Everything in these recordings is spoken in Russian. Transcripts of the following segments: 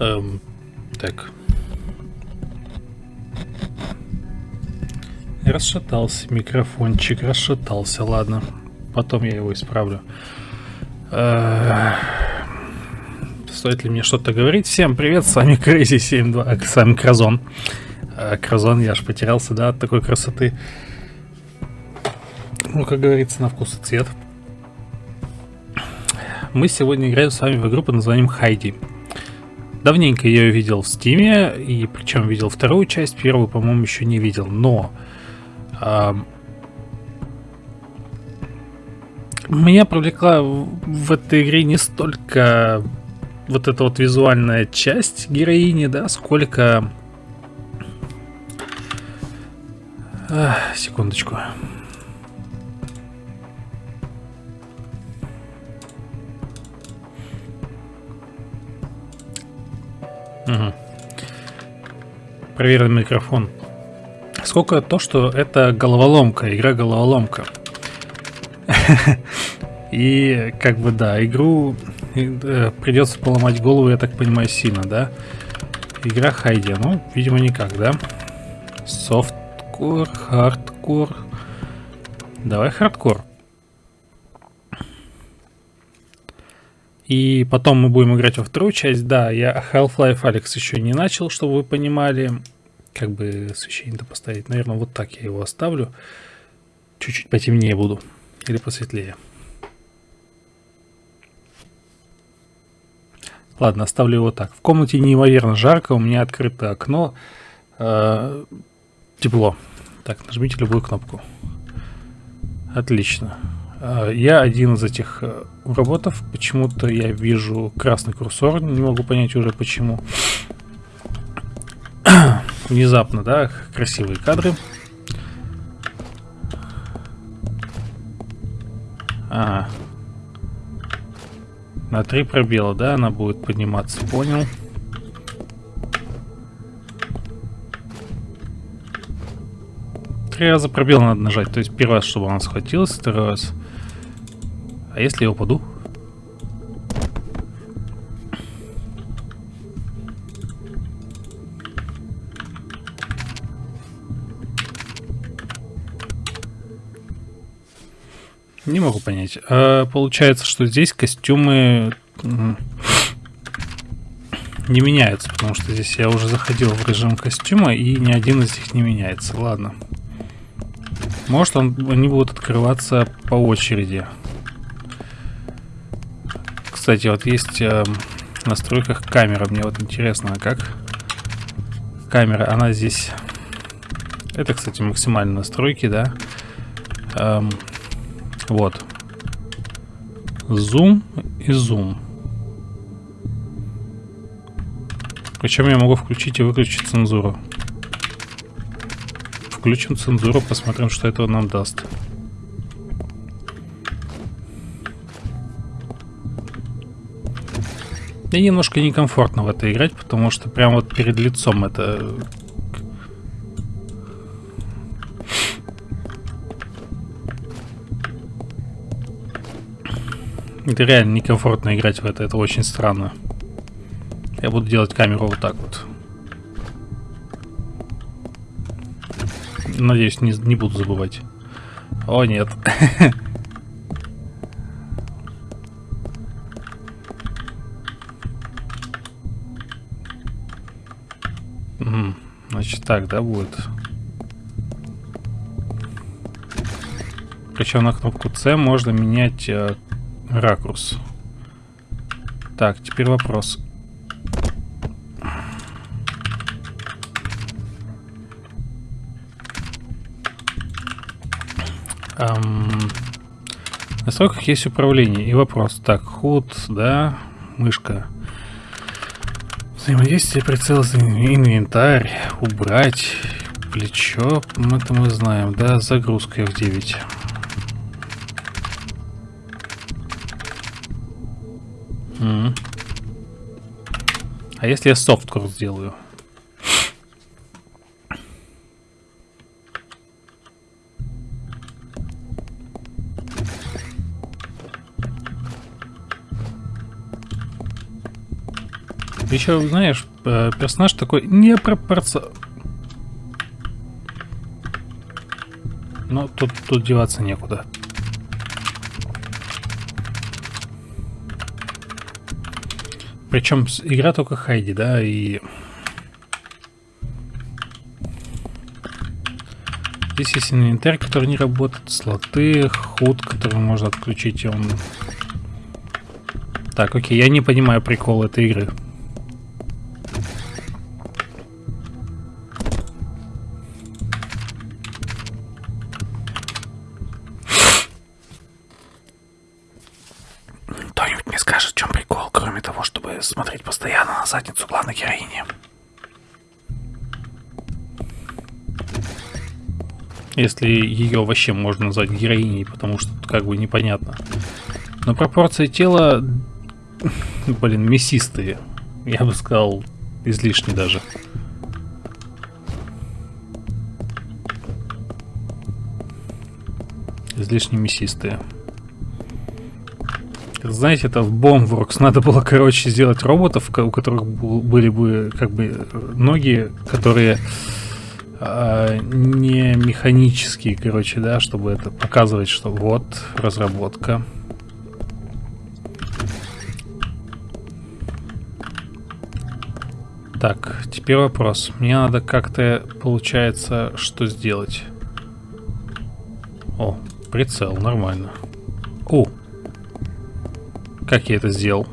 Эм, так. Расшатался микрофончик, расшатался, ладно. Потом я его исправлю. Э, стоит ли мне что-то говорить? Всем привет, с вами Crazy 72, с вами Кразон. Э, Кразон, я аж потерялся, да, от такой красоты. Ну, как говорится, на вкус и цвет. Мы сегодня играем с вами в игру под названием Хайди. Давненько я ее видел в стиме, и причем видел вторую часть, первую, по-моему, еще не видел, но... Э, меня привлекла в этой игре не столько вот эта вот визуальная часть героини, да, сколько... А, секундочку. Угу. Проверен микрофон. Сколько то, что это головоломка, игра головоломка. И как бы да, игру э, придется поломать голову, я так понимаю, сильно, да? Игра Хайди, ну, видимо, никак, да? Softcore, hardcore. Давай хардкор. И потом мы будем играть во вторую часть. Да, я Half-Life Alex еще не начал, чтобы вы понимали. Как бы освещение-то поставить. Наверное, вот так я его оставлю. Чуть-чуть потемнее буду. Или посветлее. Ладно, оставлю его так. В комнате неимоверно жарко, у меня открыто окно. Э, тепло. Так, нажмите любую кнопку. Отлично. А, я один из этих э, роботов. Почему-то я вижу красный курсор. Не могу понять уже почему. Внезапно, да, красивые кадры. Ага. На три пробела, да, она будет подниматься, понял. Три раза пробел надо нажать, то есть первый раз, чтобы она схватилась, второй раз а если я упаду? Не могу понять. А, получается, что здесь костюмы не меняются, потому что здесь я уже заходил в режим костюма, и ни один из них не меняется. Ладно. Может, он, они будут открываться по очереди. Кстати, вот есть э, в настройках камера. Мне вот интересно, а как камера, она здесь... Это, кстати, максимальные настройки, да? Эм, вот. Зум и зум. Причем я могу включить и выключить цензуру. Включим цензуру, посмотрим, что это нам даст. Мне немножко некомфортно в это играть, потому что прям вот перед лицом это... Это реально некомфортно играть в это, это очень странно. Я буду делать камеру вот так вот. Надеюсь, не, не буду забывать. О, нет. так, да, будет. Причем на кнопку C можно менять э, ракурс. Так, теперь вопрос. Эм, настройках есть управление и вопрос. Так, худ, да, мышка. Взаимодействие прицела за инвентарь, убрать, плечо, это мы знаем, да, загрузка F9. М А если я софткор сделаю? Еще, знаешь, э, персонаж такой не пропорци... Но тут, тут деваться некуда. Причем игра только Хайди, да, и... Здесь есть инвентарь, который не работает, слоты, худ, который можно отключить, и он... Так, окей, я не понимаю прикол этой игры. Задницу главной героини. Если ее вообще можно назвать героиней, потому что как бы непонятно. Но пропорции тела, блин, мясистые. Я бы сказал, излишне даже. Излишне мясистые. Знаете, это в Bombworks надо было, короче, сделать роботов, у которых были бы как бы ноги, которые э, не механические, короче, да, чтобы это показывать, что вот разработка. Так, теперь вопрос. Мне надо как-то, получается, что сделать? О, прицел, нормально. О, как я это сделал?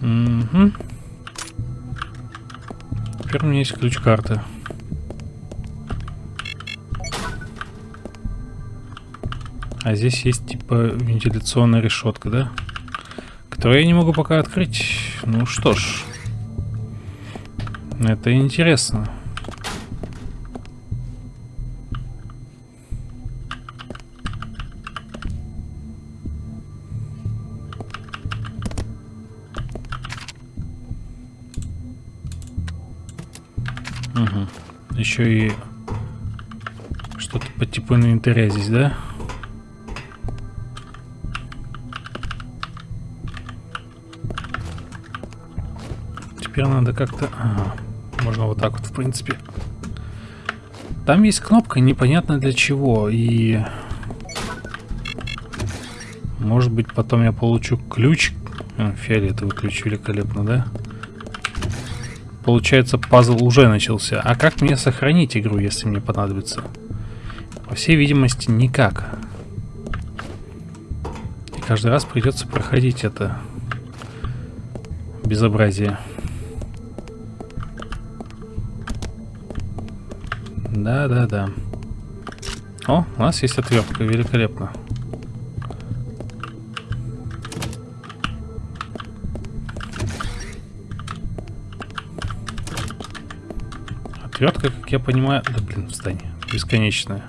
Угу. Теперь у меня есть ключ карты. А здесь есть типа вентиляционная решетка, да? Которую я не могу пока открыть. Ну что ж. Это интересно. Угу. Еще и что-то по типу инвентаря здесь, да? Теперь надо как-то... Ага. Можно вот так вот, в принципе. Там есть кнопка, непонятно для чего. И... Может быть, потом я получу ключ. А, фиолетовый ключ, великолепно, да? Получается, пазл уже начался. А как мне сохранить игру, если мне понадобится? По всей видимости, никак. И каждый раз придется проходить это безобразие. Да, да, да. О, у нас есть отвертка, великолепно. Отвертка, как я понимаю... Да блин, встань. Бесконечная.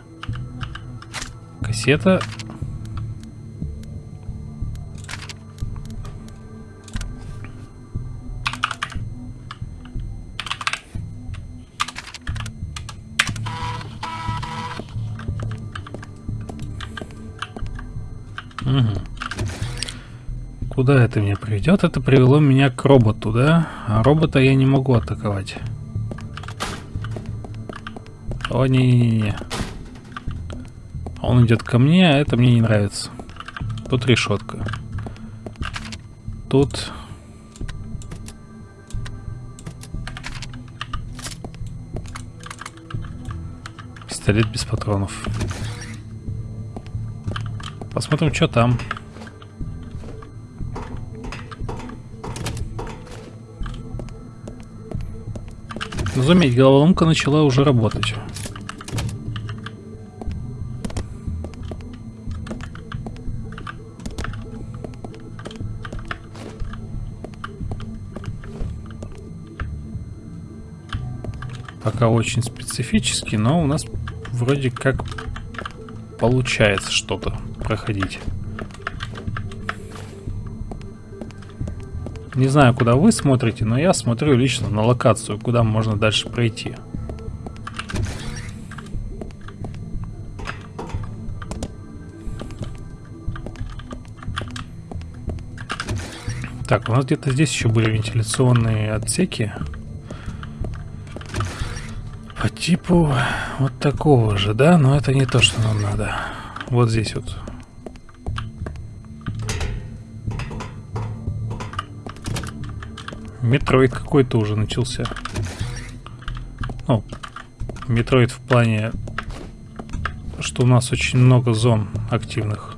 Кассета Куда это меня приведет? Это привело меня к роботу, да? А робота я не могу атаковать. О, не-не-не. Он идет ко мне, а это мне не нравится. Тут решетка. Тут... Пистолет без патронов. Посмотрим, что там. Заметь, головоломка начала уже работать. Пока очень специфически, но у нас вроде как получается что-то проходить. Не знаю, куда вы смотрите, но я смотрю лично на локацию, куда можно дальше пройти. Так, у нас где-то здесь еще были вентиляционные отсеки. По типу вот такого же, да? Но это не то, что нам надо. Вот здесь вот Metroid какой-то уже начался. Ну, Metroid в плане, что у нас очень много зон активных.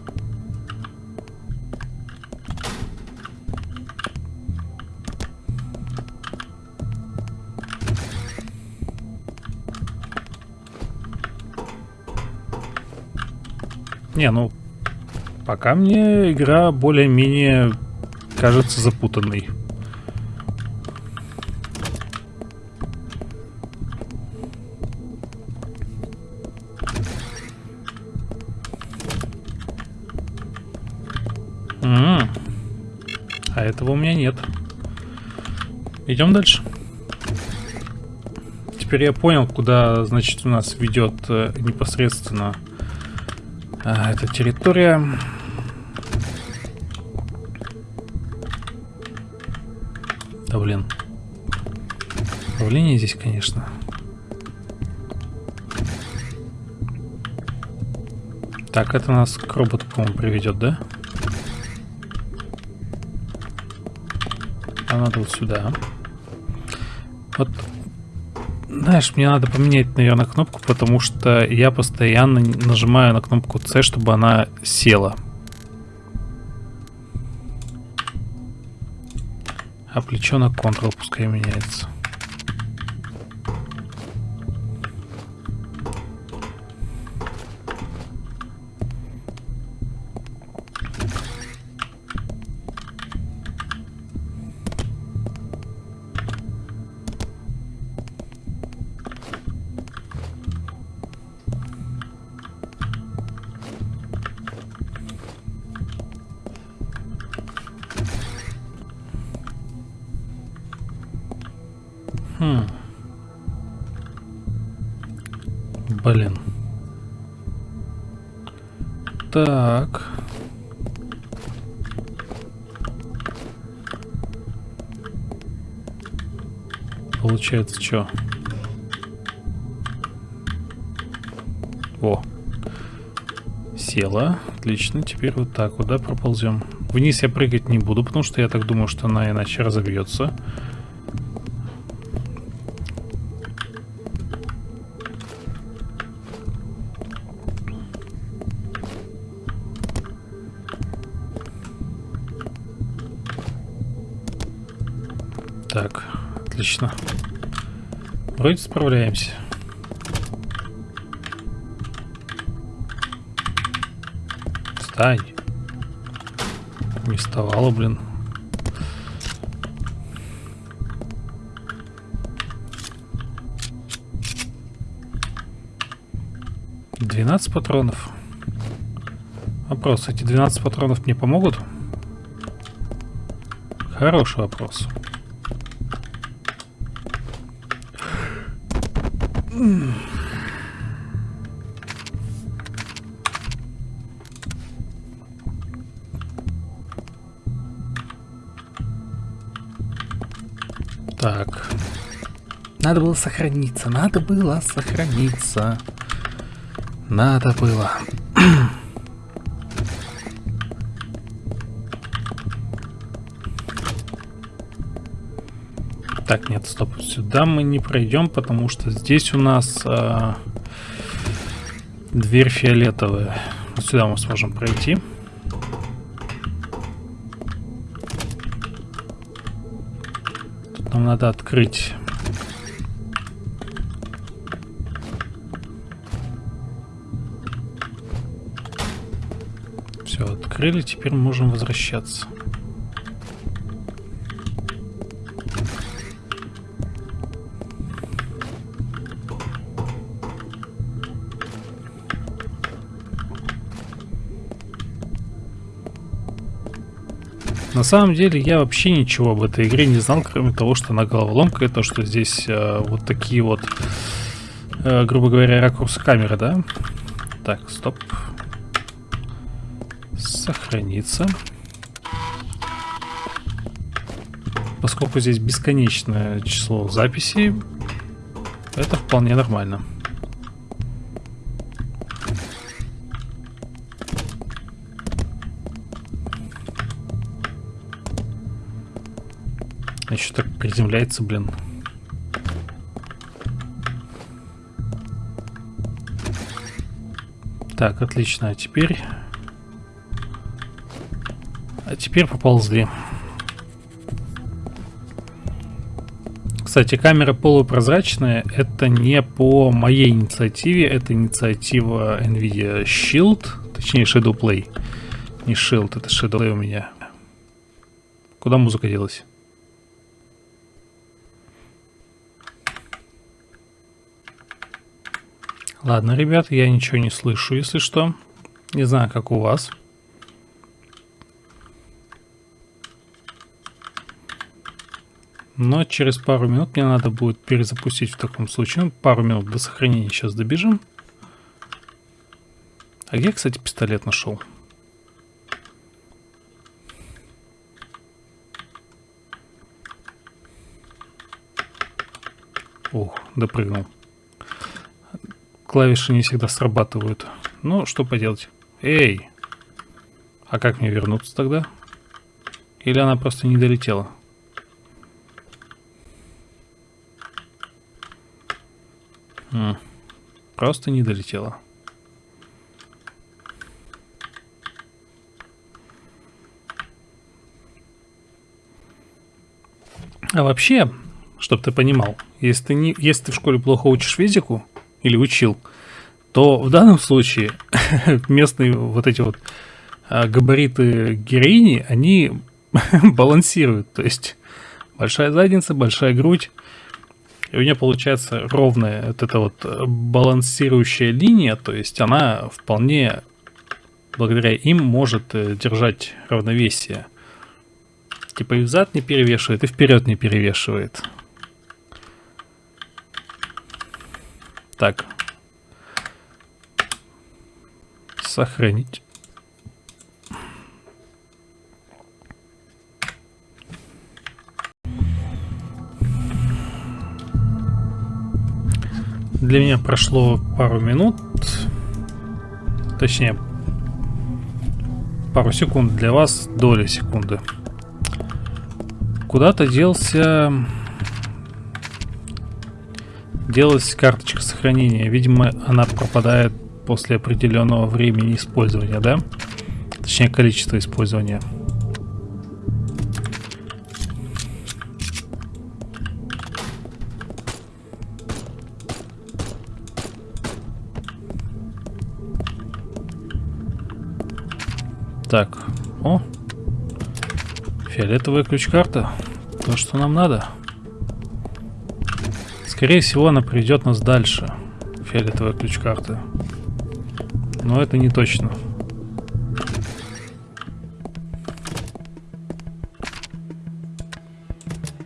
Не, ну, пока мне игра более-менее кажется запутанной. А этого у меня нет. Идем дальше. Теперь я понял, куда, значит, у нас ведет э, непосредственно э, эта территория. Да блин. Давление здесь, конечно. Так, это нас к роботу, по-моему, приведет, да? Да. А надо вот сюда. Вот, знаешь, мне надо поменять, наверное, кнопку, потому что я постоянно нажимаю на кнопку C, чтобы она села. А плечо на Ctrl пускай меняется. Хм. Блин. Так. Получается, что? О. Села. Отлично. Теперь вот так вот, да, проползем. Вниз я прыгать не буду, потому что я так думаю, что она иначе разобьется. Вроде справляемся. Встань. Не вставала, блин. Двенадцать патронов. Вопрос, эти 12 патронов мне помогут? Хороший вопрос. Так. Надо было сохраниться, надо было сохраниться. Надо было. Так, нет, стоп. Сюда мы не пройдем, потому что здесь у нас э, дверь фиолетовая. сюда мы сможем пройти. Тут нам надо открыть. Открыли, теперь можем возвращаться. На самом деле я вообще ничего об этой игре не знал, кроме того, что она головоломка, и то, что здесь э, вот такие вот, э, грубо говоря, ракурсы камеры, да? Так, стоп. Сохраниться. поскольку здесь бесконечное число записей, это вполне нормально. Еще так приземляется, блин. Так, отлично. А теперь... А теперь поползли. Кстати, камера полупрозрачная. Это не по моей инициативе. Это инициатива NVIDIA Shield. Точнее, Shadow Play. Не Shield, это Shadow Play у меня. Куда музыка делась? Ладно, ребят, я ничего не слышу, если что. Не знаю, как у вас. Но через пару минут мне надо будет перезапустить в таком случае. Ну, пару минут до сохранения сейчас добежим. А где, кстати, пистолет нашел? Ух, допрыгнул клавиши не всегда срабатывают. Ну, что поделать. Эй! А как мне вернуться тогда? Или она просто не долетела? М просто не долетела. А вообще, чтобы ты понимал, если ты, не, если ты в школе плохо учишь физику, или учил, то в данном случае местные вот эти вот а, габариты героини, они балансируют. То есть большая задница, большая грудь. И у нее получается ровная вот эта вот э, балансирующая линия. То есть она вполне, благодаря им, может э, держать равновесие. Типа и взад не перевешивает, и вперед не перевешивает. Так. Сохранить. Для меня прошло пару минут. Точнее, пару секунд. Для вас доля секунды. Куда-то делся делалась карточка сохранения. Видимо, она пропадает после определенного времени использования, да? Точнее, количество использования. Так, о, фиолетовая ключ-карта, то, что нам надо. Скорее всего, она приведет нас дальше. Фиолетовая ключ-карта. Но это не точно.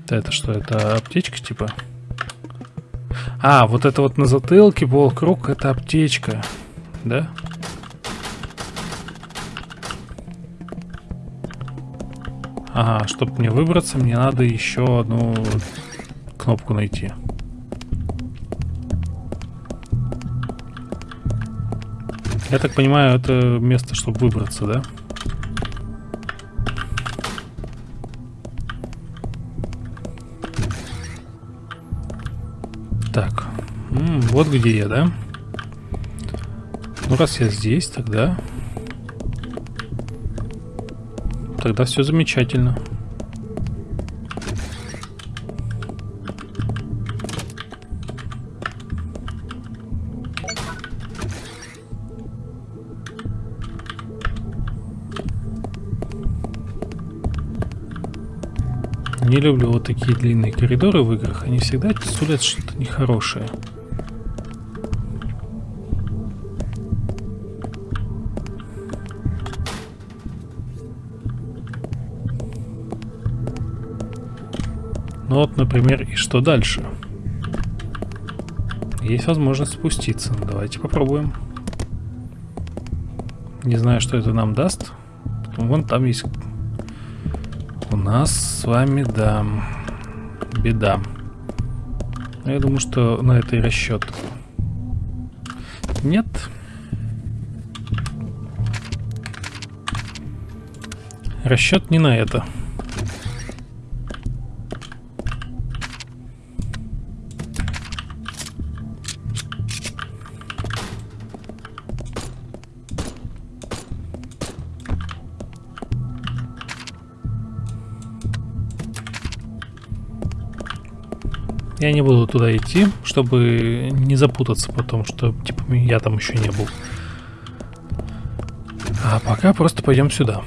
Это что, это аптечка типа? А, вот это вот на затылке полкруг, это аптечка. Да? Ага, чтобы мне выбраться, мне надо еще одну кнопку найти. Я так понимаю, это место, чтобы выбраться, да? Так, М -м, вот где я, да? Ну, раз я здесь, тогда... Тогда все замечательно. Не люблю вот такие длинные коридоры в играх. Они всегда сулят что-то нехорошее. Ну вот, например, и что дальше? Есть возможность спуститься. Давайте попробуем. Не знаю, что это нам даст. Вон там есть у нас с вами, да, Беда. Но я думаю, что на это и расчет. Нет. Расчет не на это. Я не буду туда идти, чтобы не запутаться потом, что типа я там еще не был. А пока просто пойдем сюда.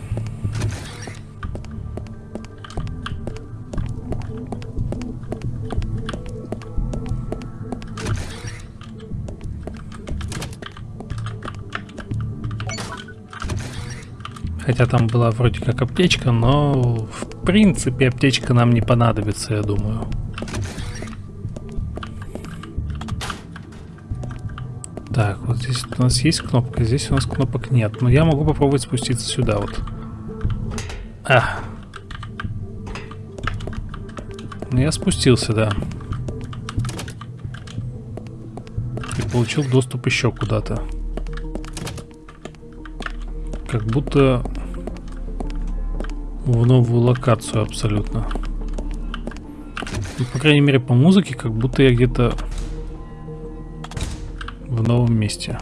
Хотя там была вроде как аптечка, но в принципе аптечка нам не понадобится, я думаю. Так, вот здесь у нас есть кнопка, здесь у нас кнопок нет. Но я могу попробовать спуститься сюда вот. А. Ну, я спустился, да. И получил доступ еще куда-то. Как будто в новую локацию абсолютно. Ну, по крайней мере, по музыке, как будто я где-то новом месте.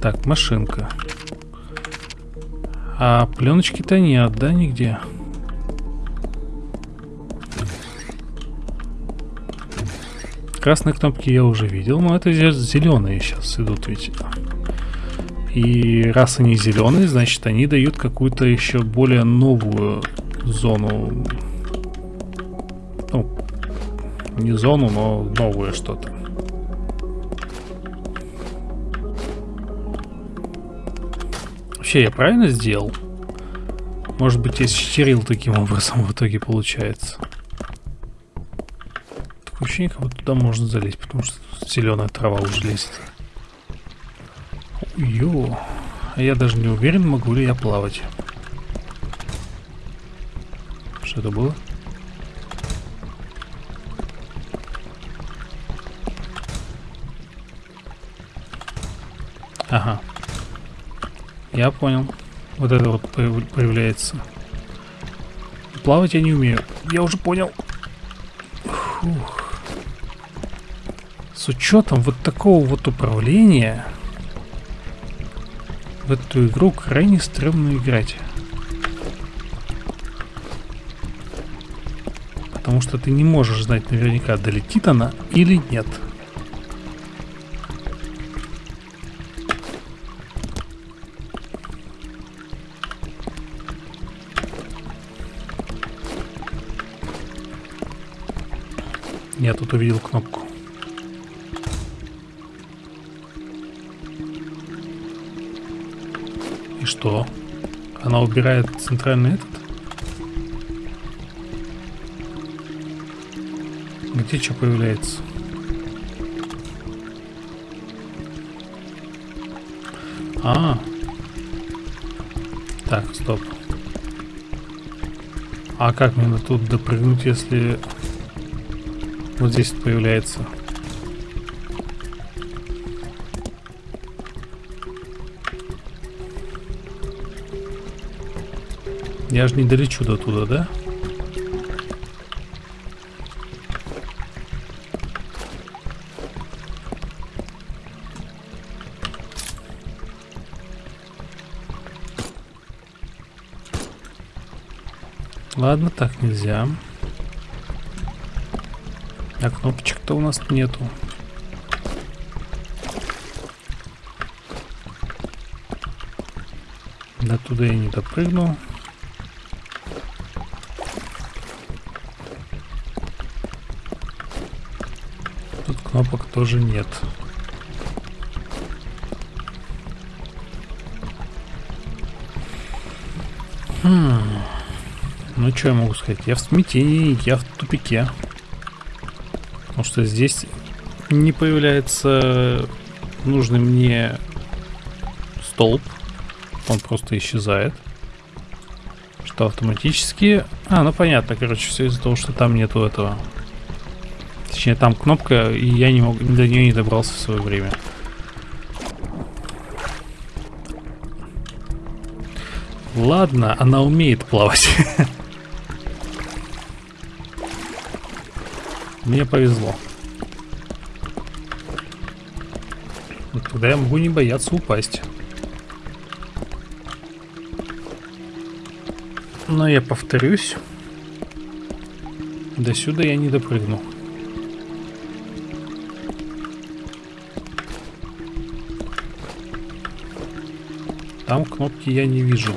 Так, машинка. А пленочки-то нет, да, нигде? Красные кнопки я уже видел, но это зеленые сейчас идут ведь. И раз они зеленые, значит они дают какую-то еще более новую зону не зону, но новое что-то. Вообще, я правильно сделал? Может быть, я счерил таким образом в итоге получается. Такое ощущение, как туда можно залезть, потому что зеленая трава уже лезет. Ё, а я даже не уверен, могу ли я плавать. Что это было? Ага. Я понял. Вот это вот появляется. Плавать я не умею. Я уже понял. Фух. С учетом вот такого вот управления в эту игру крайне стрёмно играть. Потому что ты не можешь знать наверняка, долетит она или нет. Я тут увидел кнопку. И что? Она убирает центральный этот? Где что появляется? А, так, стоп. А как мне тут допрыгнуть, если вот здесь появляется. Я же не долечу до туда, да? Ладно, так нельзя. А кнопочек-то у нас нету. До туда я не допрыгнул. Тут кнопок тоже нет. Хм. Ну, что я могу сказать? Я в смятении, я в тупике. Потому что здесь не появляется нужный мне столб. Он просто исчезает. Что автоматически... А, ну понятно, короче, все из-за того, что там нету этого. Точнее, там кнопка, и я не мог, до нее не добрался в свое время. Ладно, она умеет плавать. Мне повезло. Тогда я могу не бояться упасть. Но я повторюсь. До сюда я не допрыгну. Там кнопки я не вижу.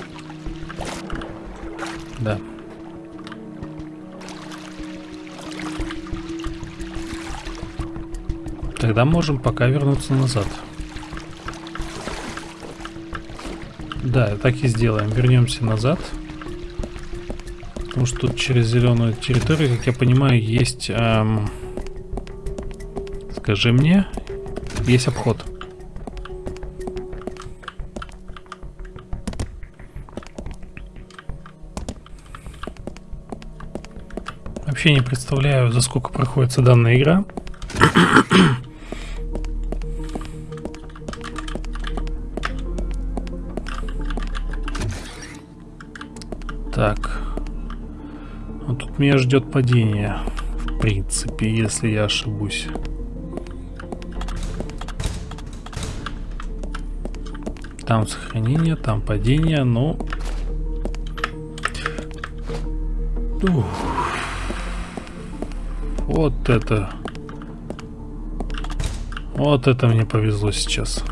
Тогда можем пока вернуться назад. Да, так и сделаем. Вернемся назад. Потому что тут через зеленую территорию, как я понимаю, есть... Эм, скажи мне, есть обход. Вообще не представляю, за сколько проходится данная игра. Меня ждет падение. В принципе, если я ошибусь. Там сохранение, там падение, но... Ух. Вот это... Вот это мне повезло сейчас.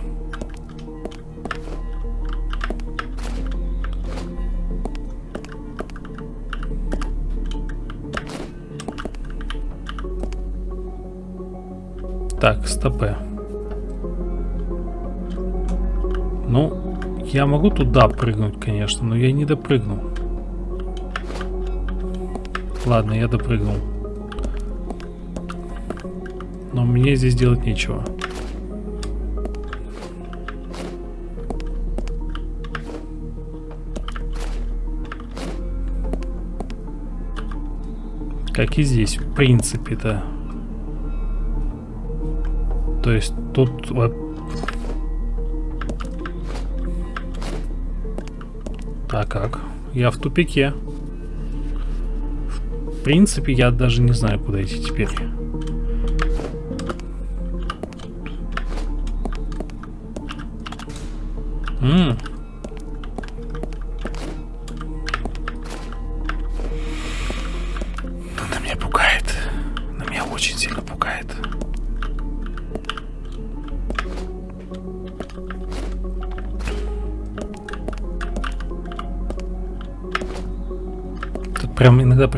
Так, стопе. Ну, я могу туда прыгнуть, конечно, но я не допрыгну. Ладно, я допрыгнул. Но мне здесь делать нечего. Как и здесь, в принципе-то. Есть тут вот... А как? Я в тупике. В принципе, я даже не знаю, куда идти теперь. Ммм.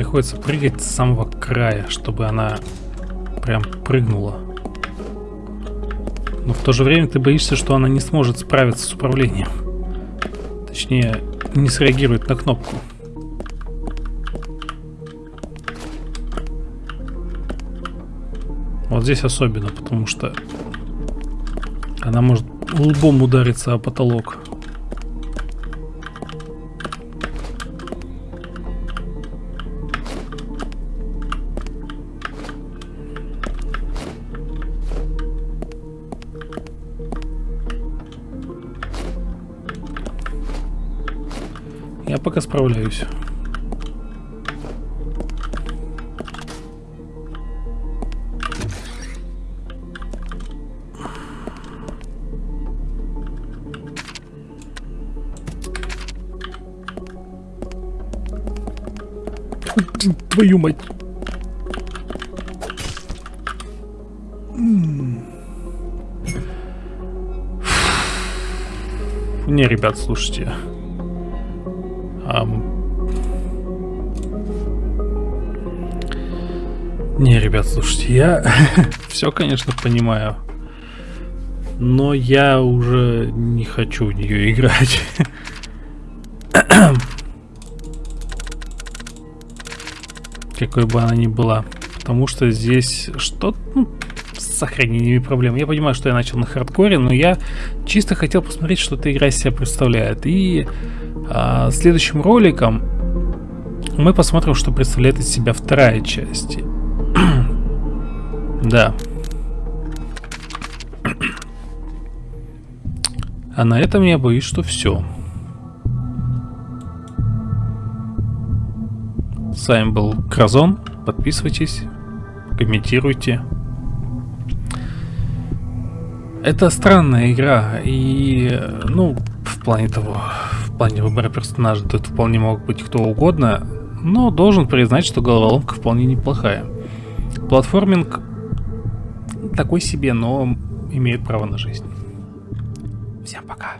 Приходится прыгать с самого края, чтобы она прям прыгнула. Но в то же время ты боишься, что она не сможет справиться с управлением. Точнее, не среагирует на кнопку. Вот здесь особенно, потому что она может лбом удариться о потолок. Пока справляюсь. Твою мать. Не, ребят, слушайте. Um... Не, ребят, слушайте, я все, конечно, понимаю. Но я уже не хочу в нее играть. Какой бы она ни была. Потому что здесь что-то... Ну, с сохранениями проблем. Я понимаю, что я начал на хардкоре, но я чисто хотел посмотреть, что эта игра из себя представляет. И а, следующим роликом мы посмотрим, что представляет из себя вторая часть. да. А на этом я боюсь, что все. С вами был Кразон. Подписывайтесь, комментируйте. Это странная игра, и, ну, в плане того, в плане выбора персонажа, тут вполне мог быть кто угодно, но должен признать, что головоломка вполне неплохая. Платформинг такой себе, но имеет право на жизнь. Всем пока.